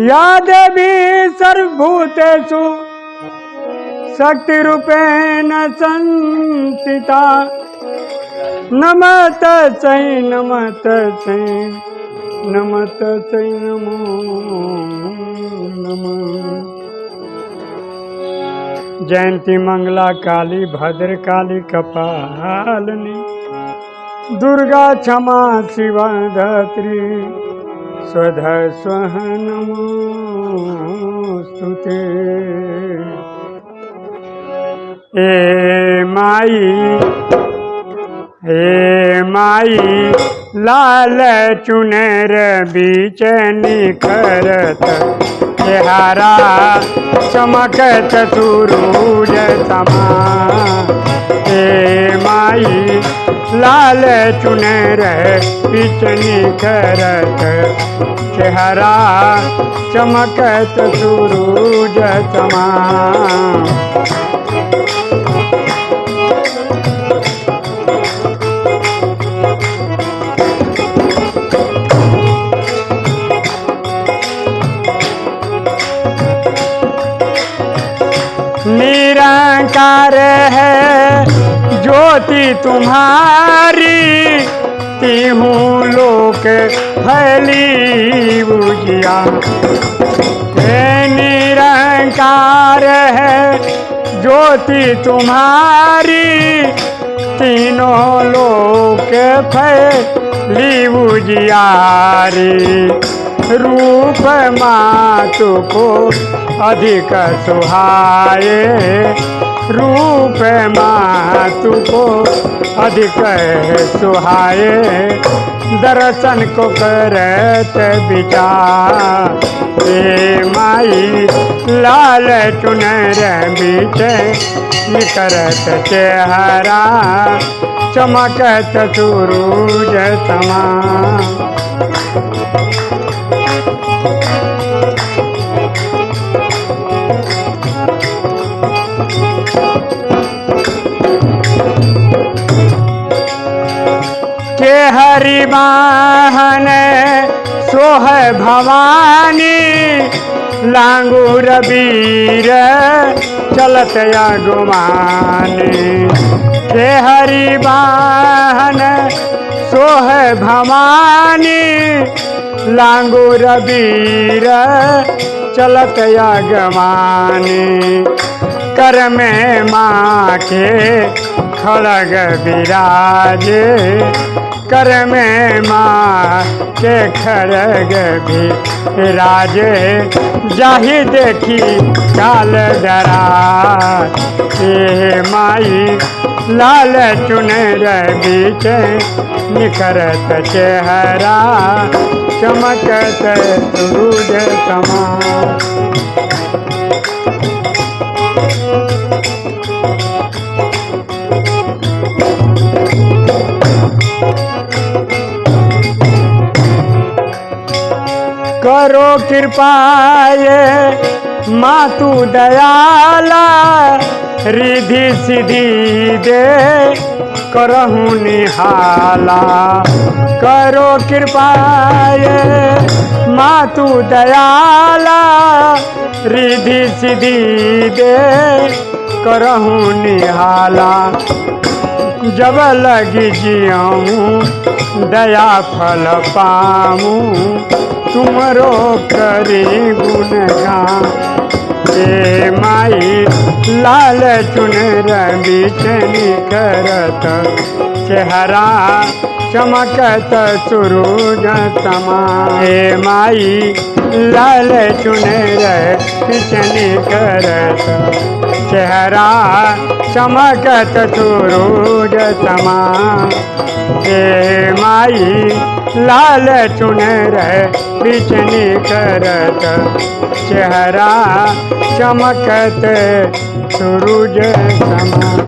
या देवी सर्वभूतेषु शक्तिरूपेण संस्थिता। नमत चै नमत चै नमत चै, नमो, नमः। जयंती मंगला काली, भद्र काली, कपालिनी, दुर्गा क्षमा, शिवा धात्री। स्वध स्वह नमोस्तुते ए माई हे माई, लाल चुनर बीच निखरत। चेहारा चमकत सूरूज समा। हे माई लाल चुनर बीच निखरत चेहरा चमकत सूरूज समा निरंकार है ज्योति तुम्हारी तीहूँ लोक फैली बुझिया। निरंकार है ज्योति तुम्हारी तीनों लोक फैली बुझियारी रूप मातु को अधिक सुहाए। रूप मातु को अधिक सुहाए। दर्शन को करत विचार माई लाल चुनर बीच निकरत चेहरा चमकत सूरूज समा। के हरि वाहन सोह भवानी, लांगूर वीर, चलत गुमानी के हरि वाहन सोह भवानी, लांगूर वीर, चलत गमानी कर में माँ के खड़ग विराजे कर में माँ के खड़ग भी। राजे जाहि देखी काल डरा हे माई, लाल चुनर बीच निखरत चेहरा। चमकत सूरज समा करो कृपाए मातु दयाला, रिधि सिद्धि दे, करहु निहाला। करो कृपाए मातु दयाला, रिधि सिद्धि दे, करहु निहाला। जब लगी जियाऊँ दया फल पाऊँ, तुमरो करी गुणगान हे माई लाल चुनर बीच करत, चेहरा चमकत सूरज समा हे माई लाल चुनर बीच करत चेहरा चमकत सूरज समा। हे माई लाल चुनर बिचनी करत चेहरा चमकत सूरज समा